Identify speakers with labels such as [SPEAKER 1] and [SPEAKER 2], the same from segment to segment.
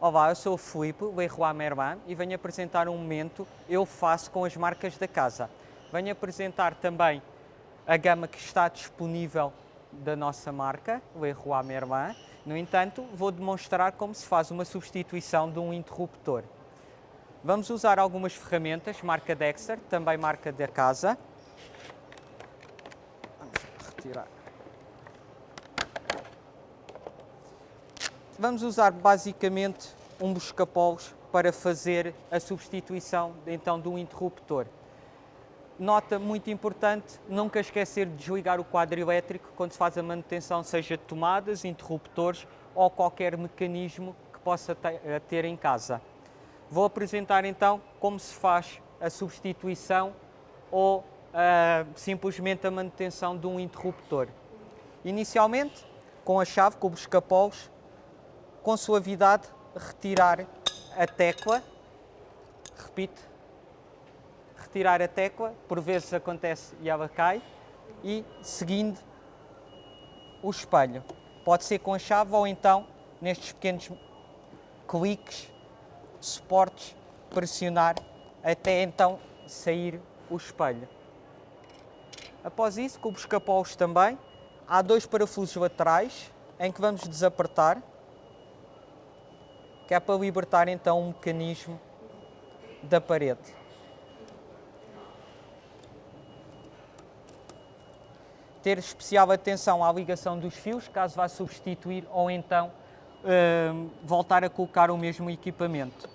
[SPEAKER 1] Olá, eu sou o Filipe Leroy Merman e venho apresentar um momento Eu Faço com as marcas da casa. Venho apresentar também a gama que está disponível da nossa marca, Leroy Merman. No entanto, vou demonstrar como se faz uma substituição de um interruptor. Vamos usar algumas ferramentas, marca Dexter, também marca da casa. Vamos retirar. Vamos usar basicamente um busca-polos para fazer a substituição então de um interruptor. Nota muito importante, nunca esquecer de desligar o quadro elétrico quando se faz a manutenção, seja de tomadas, interruptores ou qualquer mecanismo que possa ter em casa. Vou apresentar então como se faz a substituição ou uh, simplesmente a manutenção de um interruptor. Inicialmente, com a chave, com o busca-polos, com suavidade, retirar a tecla, repito, retirar a tecla, por vezes acontece e ela cai, e seguindo o espelho. Pode ser com a chave ou então nestes pequenos cliques suportes, pressionar até então sair o espelho. Após isso, com os capós também, há dois parafusos laterais em que vamos desapertar, que é para libertar então um mecanismo da parede. Ter especial atenção à ligação dos fios, caso vá substituir ou então uh, voltar a colocar o mesmo equipamento.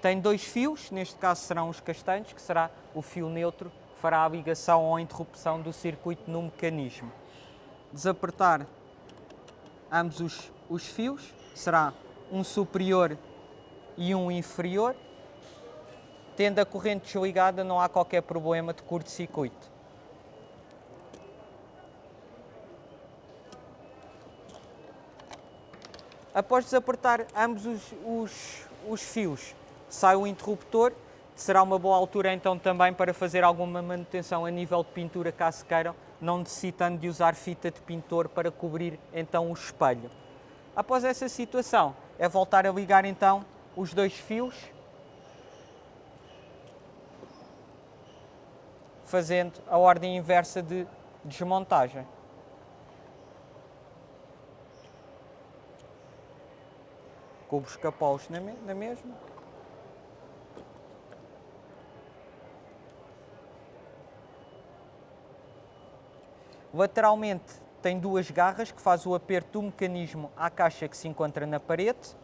[SPEAKER 1] Tem dois fios, neste caso serão os castanhos, que será o fio neutro, que fará a ligação ou a interrupção do circuito no mecanismo. Desapertar ambos os, os fios, será um superior e um inferior. Tendo a corrente desligada, não há qualquer problema de curto-circuito. Após desapertar ambos os, os, os fios, sai o interruptor, será uma boa altura então também para fazer alguma manutenção a nível de pintura caso queiram, não necessitando de usar fita de pintor para cobrir então o espelho. Após essa situação, é voltar a ligar então os dois fios, fazendo a ordem inversa de desmontagem. Com os capós na mesma. Lateralmente tem duas garras que faz o aperto do mecanismo à caixa que se encontra na parede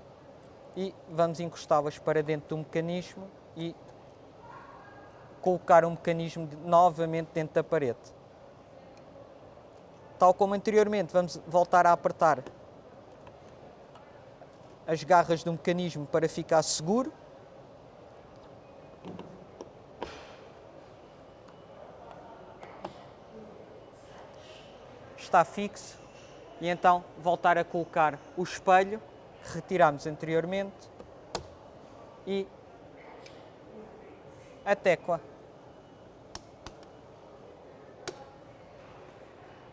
[SPEAKER 1] e vamos encostá-las para dentro do mecanismo e colocar o mecanismo novamente dentro da parede. Tal como anteriormente, vamos voltar a apertar as garras do mecanismo para ficar seguro está fixo e então voltar a colocar o espelho que retiramos anteriormente e a tecla.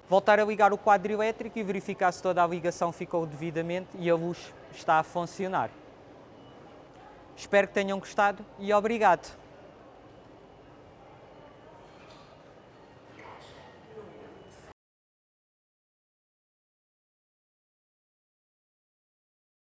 [SPEAKER 1] Voltar a ligar o quadro elétrico e verificar se toda a ligação ficou devidamente e a luz está a funcionar. Espero que tenham gostado e obrigado.